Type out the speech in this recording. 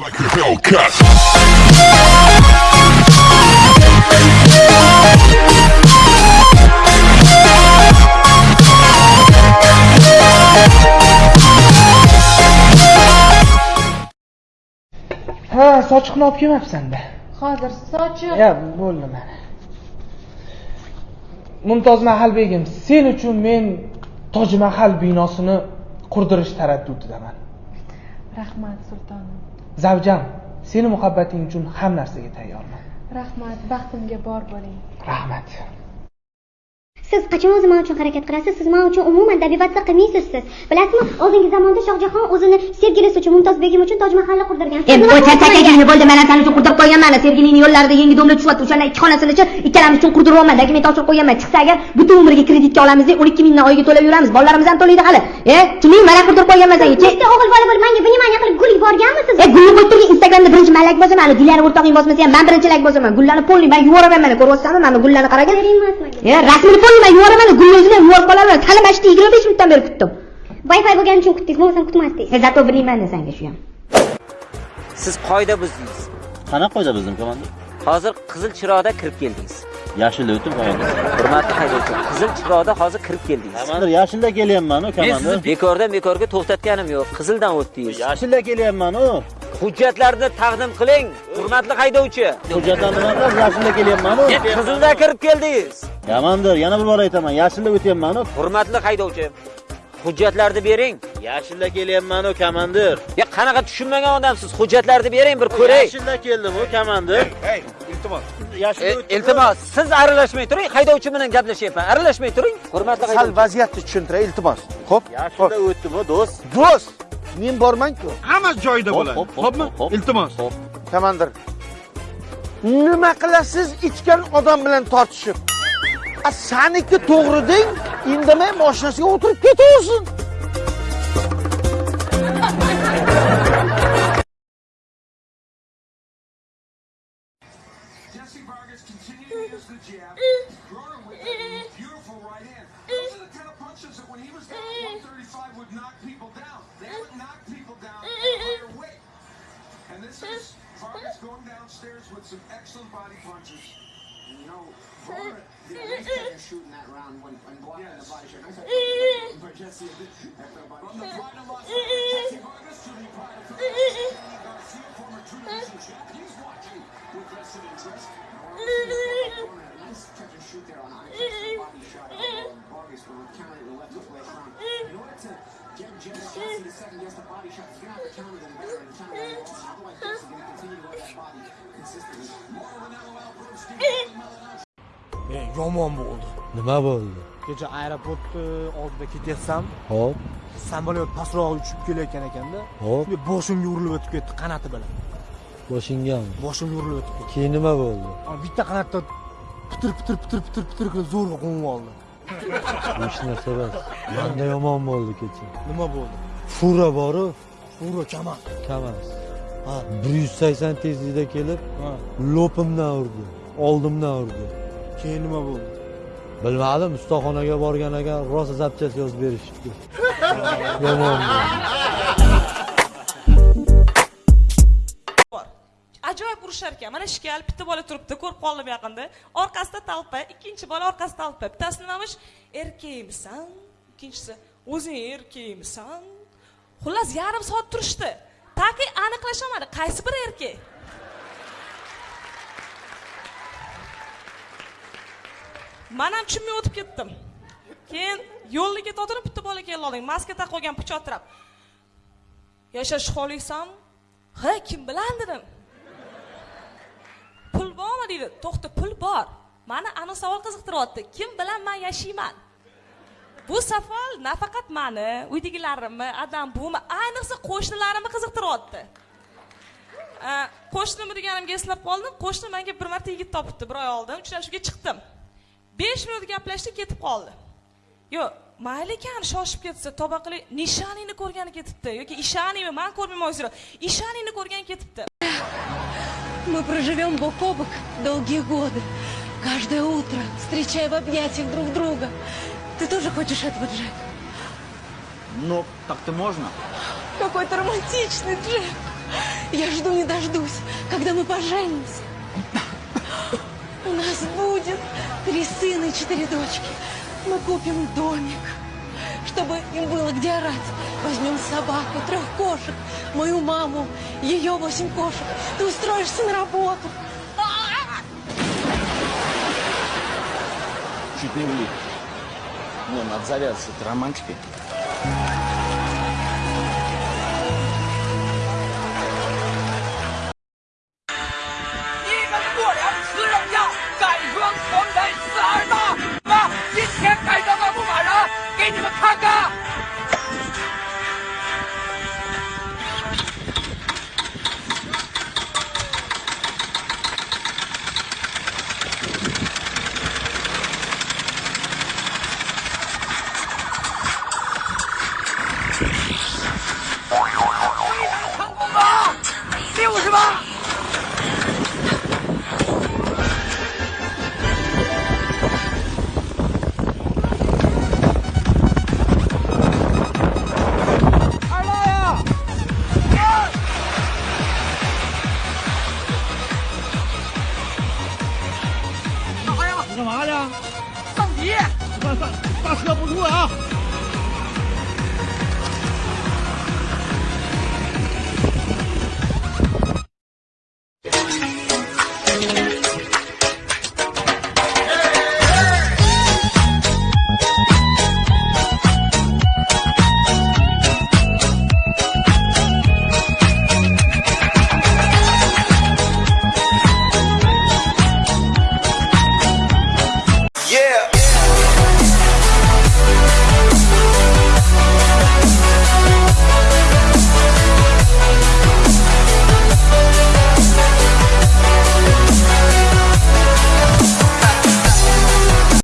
Like a Hellcat. ha sochiqni olib kelmabsanda hozir sochiq. Ya bo'ldi mana. Mumtoz mahal begim sen uchun men toj mahal binosini qurdirish taraddudidaman rahmat sultonim zavjam seni muhabbating uchun ham narsaga tayyorman. Rahmat baxtimga bor bo'ling. Rahmat siz qachon o'zi man uchun harakat qilasiz? Siz man uchun umuman dabibatsa qilmaysiz siz bilasizmi oldingi zamonda shohjahon o'zini sevgilisi uchun mumtoz begim uchun toj mahalni qurdirgan. Endi qo'y charchagingni bo'ldi man san uchun qurdirib qo'yganman sevgilingni yo'llarida yangi domla tushyapti o'shalar ikki xonasini chi ikkalamiz uchun qurdiryapman dokument topshirib qo'yganman. Chiqsa agar butun umrga kreditga olamiz deb o'n ikki mingdan oyiga to'lab yuramiz. Bolalarimiz ham to'laydi hali. E tushundingmi mana qurdirib qo'yganman senga bitta o'g'il bola bo'lib manga vнимание qilib gul yuborganmisiz? E gulni qo'yib turgin instagramda birinchi man layk bosaman hali gullarni o'rtog'ing bosmasa ham man birinchi layk bosaman gullarni polniy man yuvoraman mana ko'ryapsanmi mana gullarni qaragin. E rasmini man yuvoraman gulni o'zini ham yuvorib qolaman. Hali mana shu yigirma besh minutdan beri kutdim. Wi-fi bo'lgani uchun kutdingiz bo'lmasam kutmasdingiz e zato vнимание sanga shu ham. Siz qoida buzdingiz. Qanaqa qoida bizning komandir hozir qizil chiroqda kirib keldingiz. Yashilda o'tib komandir hurmatli haydovchi qizil chiroqda hozir kirib keldingiz. Komandir yashilda kelyapmanu men komandir sizni bekordan bekorga to'xtatganim yo'q. Qizildan o'tdingiz. Yashilda kelyapmanu hujjatlarni taqdim qiling. Hurmatli haydovchi. Hujjatlar nima qilasiz yashilda kelyapmanu? Qizilda kirib keldingiz. Komandir yana bir bor aytaman. Yashilda o'tyapmanu? Hurmatli haydovchi hujjatlarni bering. Yashilda kelyapmanu komandir ya qanaqa tushunmagan odamsiz? Hujjatlarni bering bir ko'ray. Yashilda keldimu komandir E, yashilda o'tdim iltimos. Siz aralashmay turing haydovchi bilan gaplashyapman aralashmay turing hurmatli sal vaziyatni tushuntiray iltimos. Ho'p yashilda o'tdimu do'st. Do'st men bormanku hamma joyida bo'ladi. xo'pmi iltimos. Komandir nima qilasiz ichgan odam bilan tortishib? A saniki to'g'ri deng indamay moshinasiga o'tirib ketaversin Vargas going downstairs with some excellent body punches. You know, Varner did a nice job of shooting that round when, when blocking Yes. the body shot. Nice. But Jesse, after a body From the shot. pride of Las Vegas, Jesse Vargas to the pride of Philadelphia, Danny Garcia, former True Division champ. He's watching with vested interest. Varner had a nice catch and shoot there on Onyx. Nice body shot of Vargas when countered the left hook later on. In order to yomon bo'ldi. Nima bo'ldi? Kecha aeroportni oldida ketyapsam hop samolyot pastroq uchib kelayotgan ekanda hop boshimga urilib o'tib ketdi qanoti bilan. Boshingami boshimga urilib o'tib ketdi. Keyin nima bo'ldi? Bitta qanotda pitir pitir pitir pitir pitir qilib zo'rg'a qo'nib oldi hech narsa emas. Manda yomon bo'ldi kecha. Nima bo'ldi? Fura boru. Fura kama kamas ha. Bir yuz sakson tezlikda kelib lopimdan urdi oldimdan urdi. Keyin nima bo'ldi? Bilmadim ustaxonaga borgan ekan rosa zapchast yozib berishibdi. Yomon bo'ldi ajoyib urushar ekan mana shkal bitta bola turibdi ko'rib qoldim yaqinda. Orqasida talpa ikkinchi bola orqasida talpa. Bittasi nimamish erkakmisan ikkinchisi o'zing erkakmisan xullas yarim soat turishdi. Taki aniqlasholmadi qaysi biri erkak? Man ham tushunmay o'tib ketdim. Keyin yo'lda ketayotgandim bitta bola kelib olding maska taqib olgan pichoqtirab yashash xohlaysanmi ha kim bilan dedim. Bormi deydi to'xta pul bor. Mani ana savol qiziqtiryapti. Kim bilan man yashayman? Bu savol nafaqat mani uydagilarimni adam buvimni ayniqsa qo'shnilarimni qiziqtiryapti. Qo'shnimi deganimga eslab qoldim. Qo'shni menga bir marta yigit topibdi bir oy oldin. Uchrashuvga chiqdim. Besh minut gaplashdik ketib qoldi. Yo'q mayli ekan shoshib ketsa tavba qilay nishaningni ko'rgani ketibdi. Yoki ishaningmi man ko'rmayman ishaningni ko'rgani ketibdi. Мы проживем бок о бок долгие годы. Каждое утро, встречая в объятиях друг друга. Ты тоже хочешь этого, Джек? ну так-то можно Какой ты романтичный, Джек. Я жду не дождусь, когда мы поженимся. У нас будет три сына и четыре дочки. Мы купим домик, чтобы им было где орать. Возьмем собаку, трех кошек, мою маму, ее восемь кошек. Ты устроишься на работу. Чуть не влип. Не, надо завязывать романтикой. Come on!